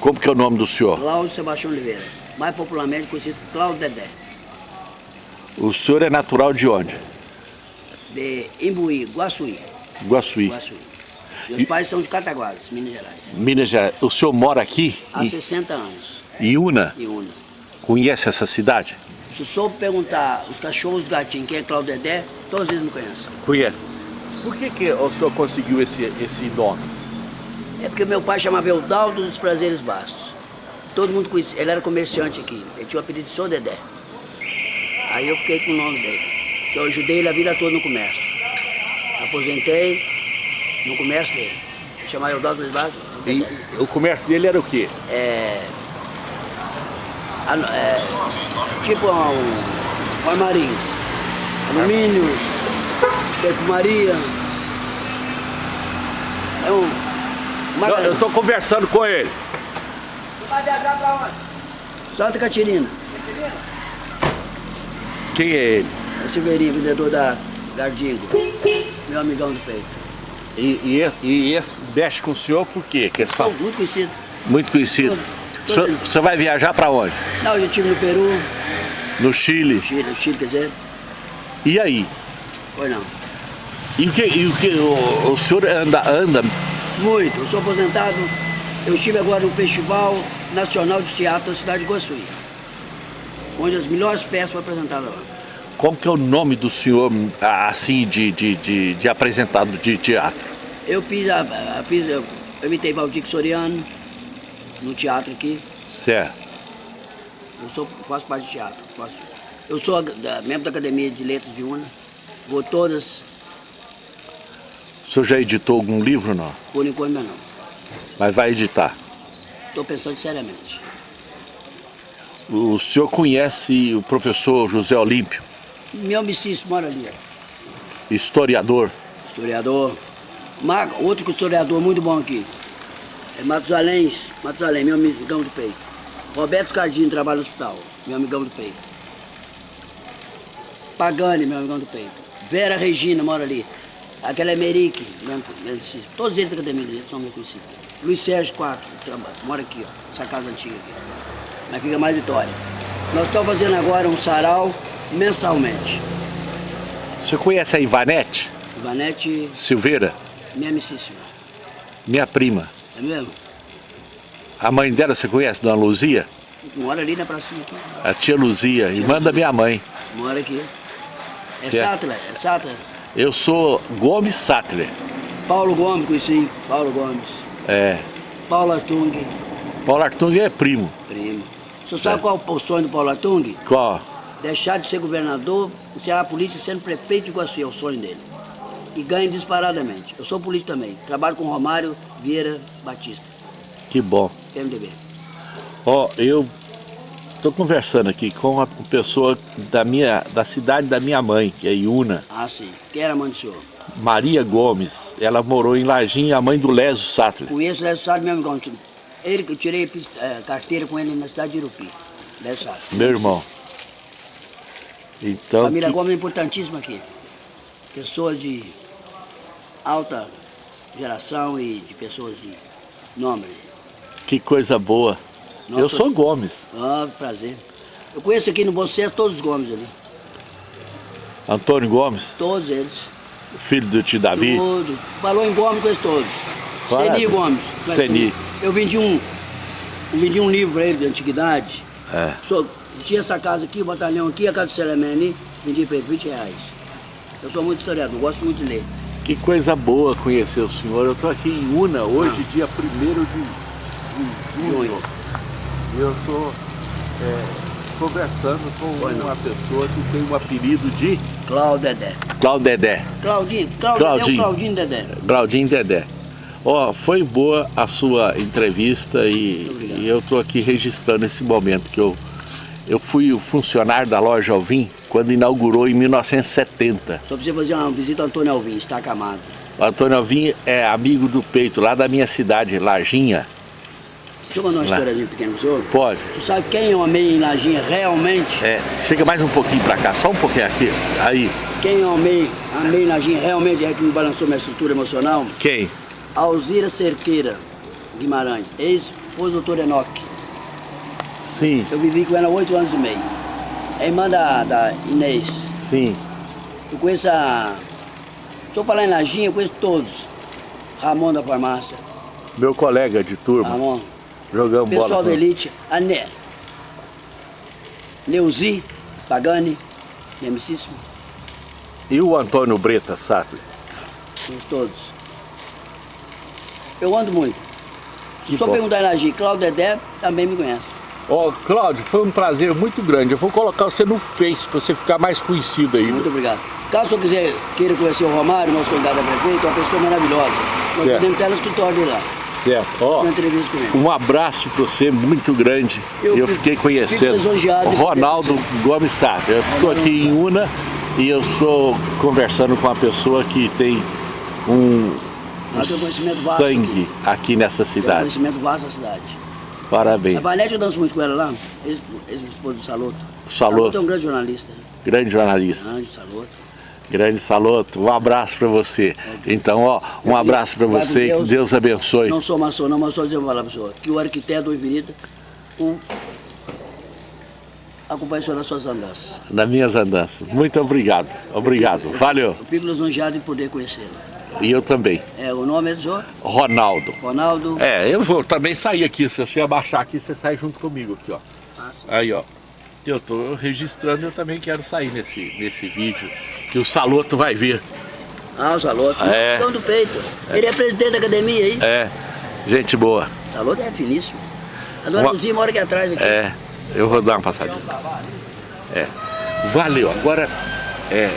Como que é o nome do senhor? Cláudio Sebastião Oliveira, mais popularmente conhecido Cláudio Dedé, O senhor é natural de onde? de Imbuí, Guaçuí. Guaçuí. Guaçuí. Meus E- pais são de Cataguases, Minas Gerais. Minas Gerais. O senhor mora aqui? Há Em 60 anos, Iuna? em Una. Conhece essa cidade? Se soube perguntar os cachorros, os gatinhos, quem é Cláudio Dedé, todos eles me conhecem. Conhece. Por que, que o senhor conseguiu esse, esse nome? É porque meu pai chamava Eudaldo dos Prazeres Bastos. Todo mundo conhecia, ele era comerciante aqui, ele tinha o apelido de Sou Dedé. Aí eu fiquei com o nome dele, eu ajudei ele a vida toda no comércio. Aposentei no comércio dele. Chamava Eudaldo dos Bastos, E o comércio dele era o quê? É, anu- é, tipo um, um armarinho, alumínios, perfumaria. É um... Eu, eu tô conversando com ele. Vai viajar pra onde? Santa Catarina. Quem é ele? É o Silveirinho, vendedor da Gardingo. Meu amigão do peito. E, e, esse- e esse mexe com o senhor por quê? Que é só Muito conhecido. muito conhecido. O senhor- o senhor vai viajar para onde? Não, eu estive no Peru, No Chile. Chile, no Chile, quer dizer, E aí? foi não. E o que, e o, que o, o senhor anda, anda Muito. Eu sou aposentado. Eu estive agora no Festival Nacional de Teatro da cidade de Guaçuí. Onde as melhores peças foram apresentadas lá. Como que é o nome do senhor, ah, assim, de, de, de, de apresentado de teatro? Eu fiz, a, a- fiz eu, eu imitei Valdir Soriano no teatro aqui. Certo. Eu sou, faço parte de teatro. faço- eu sou da- membro da Academia de Letras de Una. Vou todas, O senhor já editou algum livro, não? por enquanto não. Mas vai editar. Estou pensando seriamente. O senhor conhece o professor José Olímpio, Meu amicício mora ali, historiador? historiador. Outro historiador muito bom aqui. É Matusalém, Matusalém, meu amigão do peito. Roberto Scardini trabalha no hospital, meu amigão do peito. Pagani, meu amigão do peito. Vera Regina mora ali. Aquela é Merique, meu- meu amicício. todos eles da academia deles são meus conhecidos. Luiz Sérgio Quatro, mora aqui, ó, essa casa antiga aqui. Na Fica Mais Vitória. Nós estamos fazendo agora um sarau mensalmente. Senhor conhece a Ivanete Ivanete, Silveira, minha amicíssima. minha prima? É mesmo? A mãe dela você conhece, Dona Luzia? Mora ali na pracinha aqui. A tia Luzia, irmã da minha mãe. Mora aqui. É Certo. Sattler, é Sattler. Eu sou Gomes Sattler. Paulo Gomes, conheci. Paulo Gomes. É. Paulo Artung, Paulo Artung é primo. primo. Você sabe qual é o sonho do Paulo Artung? Qual? Deixar de ser governador, encerrar a polícia sendo prefeito de Iguaçu, é o sonho dele. E ganha disparadamente. Eu sou político também. Trabalho com Romário Vieira Batista, Que bom. PMDB. Ó, eu tô conversando aqui com uma pessoa da minha, da cidade da minha mãe, que é Iuna, Ah, sim. Quem era a mãe do senhor? Maria Gomes. Ela morou em Lajinha, a mãe do Lésio Sattler. Conheço o Lésio Salles, meu amigão. Ele que eu tirei eh, carteira com ele na cidade de Irupi. Lésio Salles. Meu irmão. Então, Família que- Gomes é importantíssima aqui. Pessoas de alta geração e de pessoas de nome. que coisa boa. Eu sou Gomes. Ah, prazer. Eu conheço aqui no Boceto todos os Gomes ali. Antônio Gomes, Todos eles. filho do tio Davi. Tudo. Falou em Gomes, conheço todos. Claro. Seni Gomes. Seni. Eu vendi um, eu vendi um livro para ele de antiguidade. É. Sou, tinha essa casa aqui, o batalhão aqui, a casa do Selemene, vendi para ele 20 reais. Eu sou muito historiador, gosto muito de ler. Que coisa boa conhecer o senhor. Eu estou aqui em Una hoje, Ah. dia 1 de, de junho. Eu estou conversando com uma pessoa que tem um apelido de Cláudio Dedé. Claudedé. Claudinho, Claudinho, Claudinho. Claudinho. Dedé. Claudinho Dedé. Ó, foi boa a sua entrevista e, e eu estou aqui registrando esse momento que eu, eu fui o funcionário da loja Alvim quando inaugurou em 1970. Só precisa fazer uma visita ao Antônio Alvim, está acamado. O Antônio Alvim é amigo do peito, lá da minha cidade, Larginha. Deixa eu contar uma Lá. historiazinha pequena pro senhor. Pode. Tu sabe quem eu amei em Lajinha realmente? É, chega mais um pouquinho pra cá, só um pouquinho aqui. Aí, Quem eu amei, amei em Lajinha realmente é que me balançou minha estrutura emocional? quem? Alzira Cerqueira Guimarães, ex esposa do doutor Enoque. Sim, Eu vivi com ela há oito anos e meio. É irmã da, da Inês. sim. Eu conheço a... Se eu falar em Lajinha, eu conheço todos. Ramon da farmácia. Meu colega de turma, Ramon. Jogamos bola. Pessoal da. Elite. A Ne... Neuzi Pagani. Minha amicíssima. E o Antônio Breta Sattler? Somos todos. Eu ando muito. Se só perguntar em Lajinha, Cláudio Dedé também me conhece. Ó, Cláudio, foi um prazer muito grande. Eu vou colocar você no Face para você ficar mais conhecido aí. Muito obrigado. Caso eu quiser, queira conhecer o Romário, nosso candidato a prefeito, é uma pessoa maravilhosa. Nós Certo. podemos ter no escritório dele lá, Certo. Ó, um abraço para você muito grande. Eu, Eu fiquei conhecendo Ronaldo Gomes Sattler. Eu estou aqui em Una e eu estou conversando com uma pessoa que tem um, tem sangue aqui nessa Tem um cidade. conhecimento vasto da cidade. Parabéns. A Vanete eu danço muito com ela lá, ex- ex-esposa do Saloto. Saloto. é um grande jornalista. né? Grande jornalista. Grande Saloto. Grande Saloto, um abraço para você. Então, ó, um abraço para você e que Deus. Deus abençoe. Não sou maçom não, mas só dizer uma palavra pra senhor. Que o arquiteto do Infinita o... acompanha o senhor nas suas andanças. nas minhas andanças. Muito obrigado. Obrigado. Valeu. Eu fico lisonjeado em poder conhecê-lo. E eu também. É, o nome é do senhor? Ronaldo. Ronaldo. É, eu vou também sair aqui. Se você abaixar aqui, você sai junto comigo aqui, ó. Ah. Aí, ó. Eu tô registrando, eu também quero sair nesse, nesse vídeo. Que o Saloto vai ver. Ah, o Saloto. É. Então do peito. Ele é presidente da academia aí. É, gente boa. O Saloto é finíssimo. A dona Uma- Luzia mora aqui atrás. Aqui. É, eu vou dar uma passadinha. É. Valeu. Agora, é,